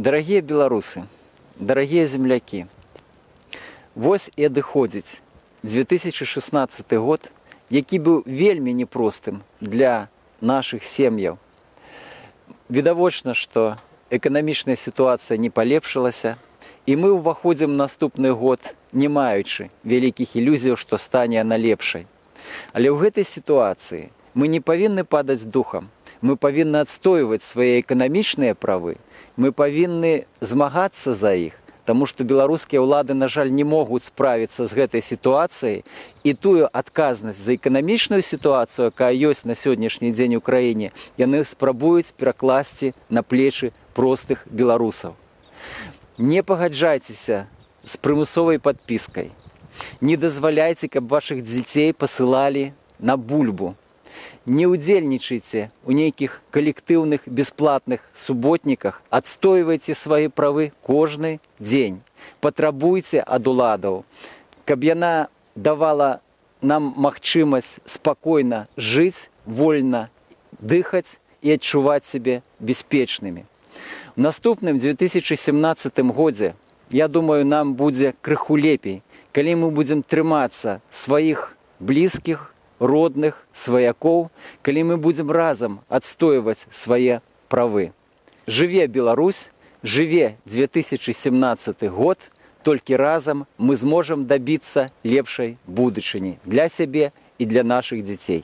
Дорогие белорусы, дорогие земляки, вось і адыходзіць 2016 год, які быў вельмі непростым для наших сем'яў. Відавочна, што эканамічная сітуацыя не палепшылася, і мы ўваходзім наступны год, не маючы вялікіх ілюзіяў, што стане яна лепшай. Але ў гэтай сітуацыі мы не павінны падаць духам. Мы павінны адстойваць свае эканамічныя правы. Мы павінны змагацца за іх, Таму што беларускія ўлады, на жаль, не могуць справіцца з гэтай сітуацыяй і тую адказнасць за эканамічную сітуацыю, якая ёсць на сённяшні дзень у краіне, яны спрабуюць перакласці на плечы простых беларусаў. Не пагаджайцеся з прымусовай падпіскай. Не дазваляйце, каб вашых дзяцей пасылалі на бульбу. Не ўдзельнічайце ў нейкіх калектыўных бясплатных суботніках, адстойвайце свае правы кожны дзень. Патрабуйце ад уладаў, каб яна давала нам магчымасць спакойна жыць, вольна дыхаць і адчуваць сябе бяспечнымі. У наступным 2017 годзе я думаю, нам будзе крыху лепей, калі мы будзем трымацца сваіх блізкіх, родных, сваякоў, калі мы будзем разам адстойваць свае правы. Жыве Беларусь, жыве 2017 год, толькі разам мы зможам дабіцца лепшай будучыні для сябе і для нашых дзяцей.